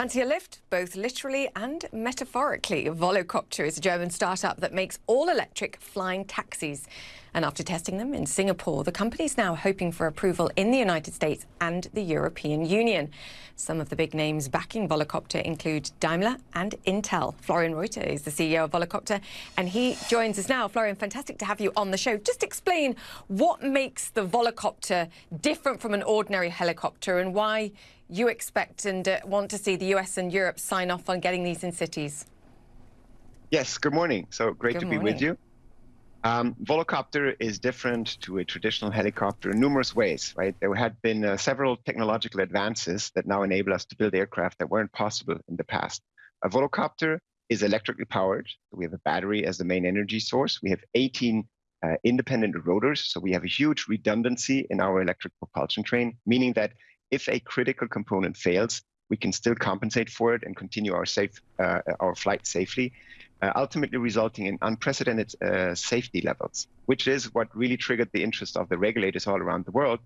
Fancy a lift? Both literally and metaphorically. Volocopter is a German startup that makes all-electric flying taxis. And after testing them in Singapore, the company is now hoping for approval in the United States and the European Union. Some of the big names backing Volocopter include Daimler and Intel. Florian Reuter is the CEO of Volocopter, and he joins us now. Florian, fantastic to have you on the show. Just explain what makes the Volocopter different from an ordinary helicopter and why you expect and uh, want to see the US and Europe sign off on getting these in cities. Yes, good morning. So great good to morning. be with you. Um, Volocopter is different to a traditional helicopter in numerous ways, right? There had been uh, several technological advances that now enable us to build aircraft that weren't possible in the past. A Volocopter is electrically powered. We have a battery as the main energy source. We have 18 uh, independent rotors, so we have a huge redundancy in our electric propulsion train, meaning that if a critical component fails, we can still compensate for it and continue our safe uh, our flight safely, uh, ultimately resulting in unprecedented uh, safety levels, which is what really triggered the interest of the regulators all around the world.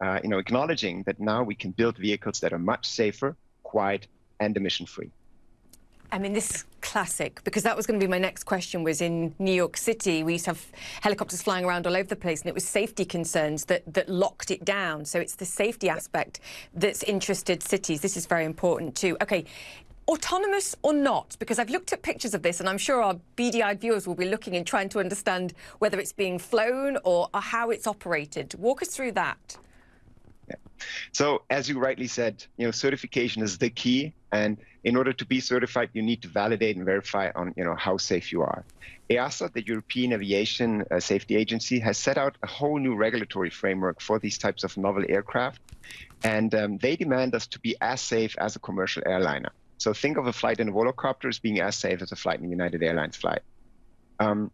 Uh, you know, acknowledging that now we can build vehicles that are much safer, quiet, and emission-free. I mean, this is classic because that was going to be my next question. Was in New York City, we used to have helicopters flying around all over the place, and it was safety concerns that that locked it down. So it's the safety aspect that's interested cities. This is very important too. Okay. Autonomous or not? Because I've looked at pictures of this, and I'm sure our beady-eyed viewers will be looking and trying to understand whether it's being flown or, or how it's operated. Walk us through that. So as you rightly said, you know, certification is the key. And in order to be certified, you need to validate and verify on, you know, how safe you are. EASA, the European Aviation uh, Safety Agency, has set out a whole new regulatory framework for these types of novel aircraft. And um, they demand us to be as safe as a commercial airliner. So think of a flight in a volocopter as being as safe as a flight in United Airlines flight. Um,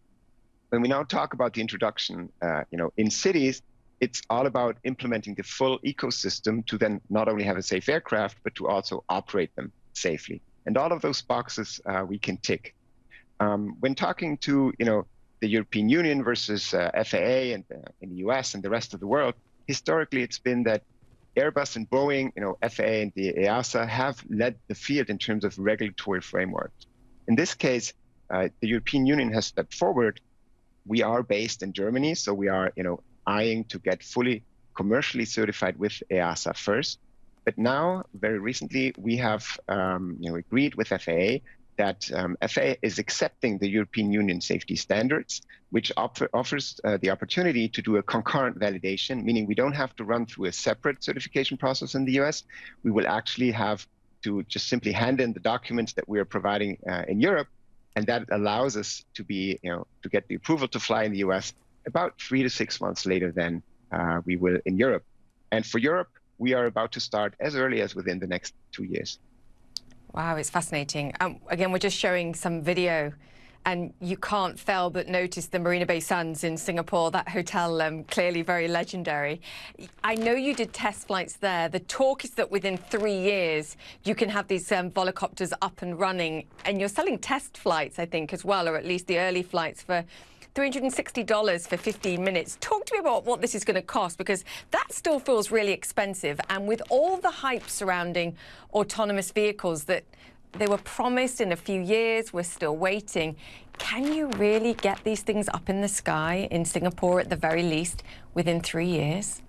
when we now talk about the introduction, uh, you know, in cities, it's all about implementing the full ecosystem to then not only have a safe aircraft, but to also operate them safely. And all of those boxes uh, we can tick. Um, when talking to you know the European Union versus uh, FAA and uh, in the US and the rest of the world, historically it's been that Airbus and Boeing, you know, FAA and the EASA have led the field in terms of regulatory frameworks. In this case, uh, the European Union has stepped forward. We are based in Germany, so we are, you know, eyeing to get fully commercially certified with EASA first. But now, very recently, we have um, you know, agreed with FAA that um, FAA is accepting the European Union safety standards, which offer, offers uh, the opportunity to do a concurrent validation, meaning we don't have to run through a separate certification process in the US. We will actually have to just simply hand in the documents that we are providing uh, in Europe, and that allows us to be, you know, to get the approval to fly in the US about three to six months later than uh, we will in Europe. And for Europe, we are about to start as early as within the next two years. Wow, it's fascinating. Um, again, we're just showing some video and you can't fail but notice the Marina Bay Sands in Singapore, that hotel um, clearly very legendary. I know you did test flights there. The talk is that within three years you can have these um, volocopters up and running and you're selling test flights, I think, as well, or at least the early flights for $360 for 15 minutes. Talk to me about what this is going to cost because that still feels really expensive. And with all the hype surrounding autonomous vehicles that they were promised in a few years, we're still waiting. Can you really get these things up in the sky in Singapore at the very least within three years?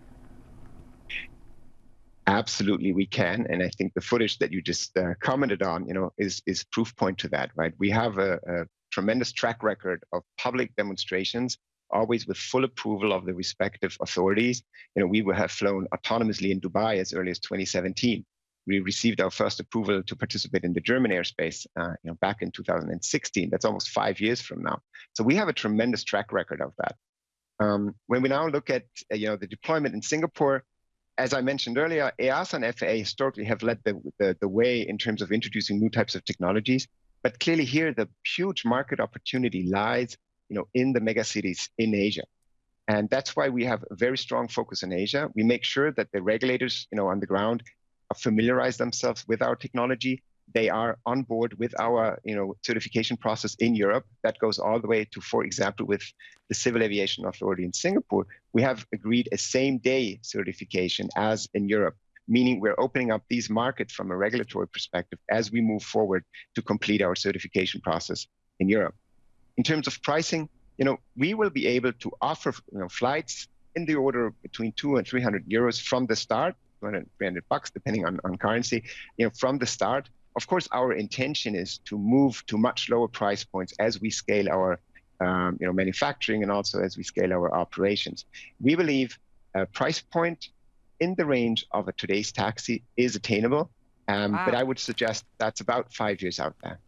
Absolutely, we can, and I think the footage that you just uh, commented on, you know, is is proof point to that, right? We have a, a tremendous track record of public demonstrations, always with full approval of the respective authorities. You know, we have flown autonomously in Dubai as early as 2017. We received our first approval to participate in the German airspace, uh, you know, back in 2016. That's almost five years from now. So we have a tremendous track record of that. Um, when we now look at, uh, you know, the deployment in Singapore, as I mentioned earlier, EASA and FAA historically have led the, the, the way in terms of introducing new types of technologies. But clearly here, the huge market opportunity lies you know, in the megacities in Asia. And that's why we have a very strong focus in Asia. We make sure that the regulators you know, on the ground familiarize themselves with our technology. They are on board with our you know, certification process in Europe. That goes all the way to, for example, with the Civil Aviation Authority in Singapore. We have agreed a same day certification as in Europe meaning we're opening up these markets from a regulatory perspective as we move forward to complete our certification process in Europe. In terms of pricing, you know, we will be able to offer you know, flights in the order between two and 300 euros from the start, 200, 300 bucks, depending on, on currency, you know, from the start. Of course, our intention is to move to much lower price points as we scale our um, you know, manufacturing and also as we scale our operations. We believe a price point in the range of a today's taxi is attainable, um, wow. but I would suggest that's about five years out there.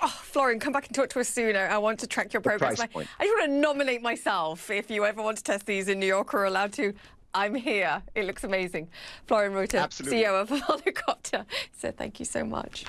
Oh, Florian, come back and talk to us sooner. I want to track your progress. I, I just want to nominate myself. If you ever want to test these in New York or allowed to, I'm here. It looks amazing. Florian Reuter, CEO of Volocopter, said thank you so much.